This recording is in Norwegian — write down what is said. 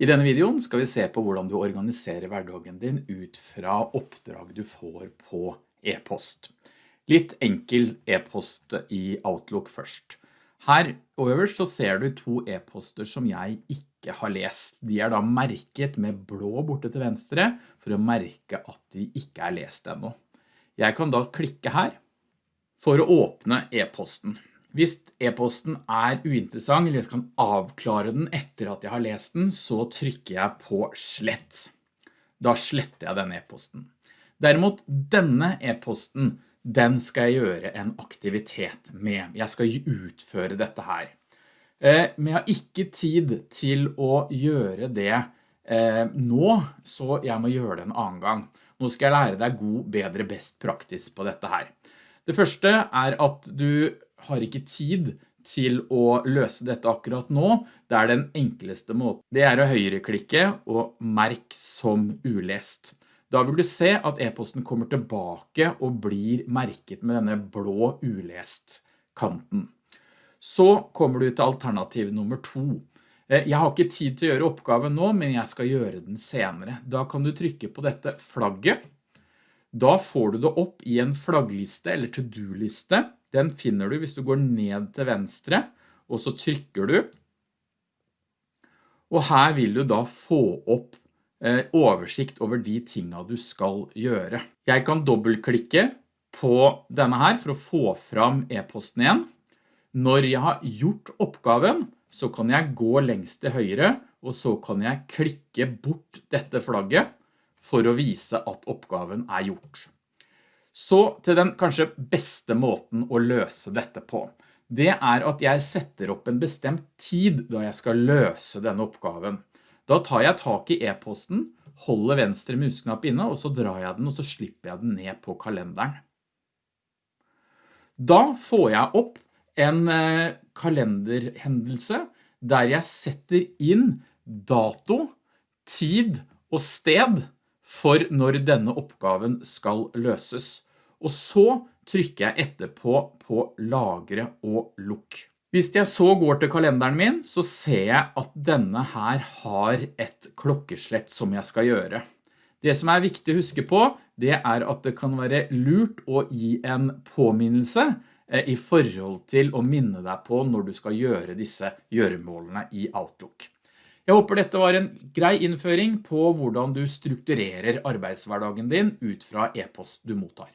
I denne videoen skal vi se på hvordan du organiserer hverdagen din ut fra oppdrag du får på e-post. Litt enkel e-post i Outlook først. Her øverst så ser du to e-poster som jeg ikke har lest. De er da merket med blå borte til venstre for å merke at de ikke er lest ennå. Jeg kan da klikke her for å åpne e-posten. Hvis e-posten er uinteressant, eller jeg kan avklare den etter at jeg har lest den, så trykker jeg på slett. Da sletter jeg denne e-posten. Derimot denne e-posten, den skal jeg gjøre en aktivitet med. Jeg skal utføre dette her. Eh, men jeg har ikke tid til å gjøre det eh, nå, så jeg må gjøre det en annen gang. Nå skal jeg lære deg god, bedre, best praktisk på dette her. Det første er at du har ikke tid til å løse dette akkurat nå. Det er den enkleste måten. Det er å høyreklikke og merk som ulest. Da vil du se at e-posten kommer tilbake og blir merket med denne blå ulest kanten. Så kommer du til alternativ nummer to. Eh, jeg har ikke tid til å gjøre oppgaven nå, men jeg skal gjøre den senere. Da kan du trykke på dette flagget. Da får du det opp i en flaggliste eller to-do-liste. Den finner du hvis du går ned til venstre, og så trykker du. Og her vil du da få opp eh, oversikt over de tingene du skal gjøre. Jeg kan dobbeltklikke på denne her for å få fram e-posten igjen. Når jeg har gjort oppgaven, så kan jeg gå lengst til høyre, og så kan jeg klikke bort dette flagget for å vise at oppgaven er gjort. Så til den kanskje beste måten å løse dette på. Det er at jeg setter opp en bestemt tid da jeg skal løse denne oppgaven. Da tar jeg tak i e-posten, holder venstre musknapp inne, og så drar jeg den, og så slipper jeg den ned på kalenderen. Da får jeg opp en eh, kalenderhendelse der jeg setter inn dato, tid og sted for når denne oppgaven skal løses. Og så trykker jeg etterpå på lagre og lukk. Hvis jeg så går til kalenderen min, så ser jeg at denne her har et klokkeslett som jeg skal gjøre. Det som er viktig å huske på, det er at det kan være lurt å gi en påminnelse eh, i forhold til å minne deg på når du skal gjøre disse gjøremålene i Outlook. Jeg håper dette var en grei innføring på hvordan du strukturerer arbeidshverdagen din ut fra e-post du mottar.